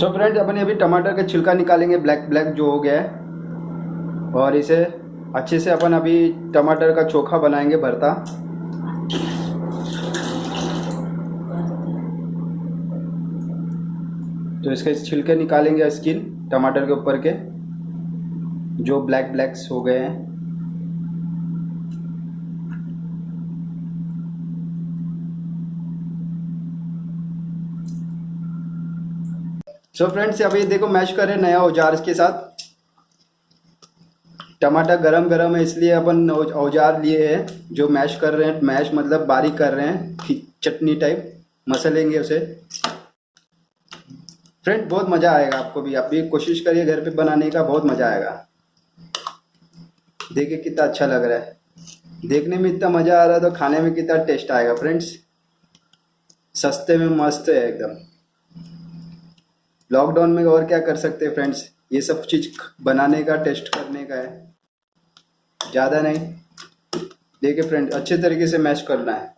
So friends अपन अभी टमाटर का छिलका निकालेंगे ब्लैक ब्लैक जो हो गया है। और इसे अच्छे से अपन अभी टमाटर का चोखा बनाएँगे, भरता। तो इसके छिलके निकालेंगे स्किन टमाटर के ऊपर के, जो ब्लैक ब्लैक्स हो गए हैं। सो फ्रेंड्स अभी देखो मैश करें नया औज़ार के साथ। टमाटर गरम गरम है, इसलिए अपन औज़ार लिए हैं, जो मैश कर रहे हैं। मैश मतलब बारीक कर रहे हैं चटनी टाइप मसलेंगे उसे। फ्रेंड बहुत मज़ा आएगा आपको भी। आप भी कोशिश करिए घर पे बनाने का, बहुत मज़ा आएगा। देखिए कितना अच्छा लग रहा है। देखने में इतना मज़ा आ रहा है तो खाने में कितना टेस्ट आएगा। फ्रेंड्स सस्ते में मस्त है एकदम। लॉकडाउन में और क्या कर सकते हैं फ्रेंड्स ये सब चीज़ बनाने का टेस्ट करने का है। ज़्यादा नहीं। देखिए फ्रेंड अच्छे तरीके से मैश करना है।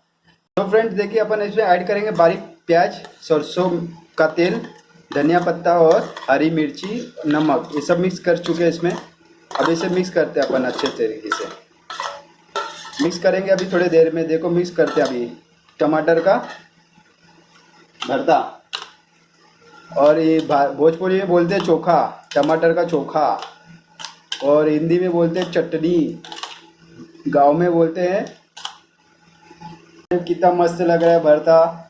तो फ्रेंड्स देखिए अपन इसमें ऐड करेंगे बारीक प्याज, सरसों का तेल, धनिया पत्ता और हरी मिर्ची, नमक। ये सब मिक्स कर चुके हैं इसमें। अब इसे मिक्स करते हैं अपन अच्छे तरीके से। मिक्स करेंगे अभी थोड़ी देर में। देखो मिक्स करते हैं अभी। टमाटर का भरता। और ये भोजपुरी में बोलते हैं चोखा, टमाटर का चोखा। और हिंदी में बोलते हैं चटनी। गाँव में बोलते हैं, कितना मस्त लग रहा है भरता।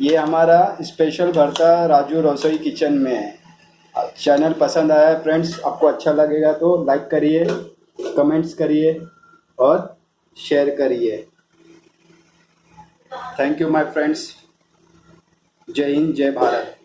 ये हमारा स्पेशल भरता राजू रसोई किचन में है। चैनल पसंद आया है फ्रेंड्स आपको अच्छा लगेगा तो लाइक करिए कमेंट्स करिए और शेयर करिए। थैंक यू माय फ्रेंड्स जय हिंद, जय भारत।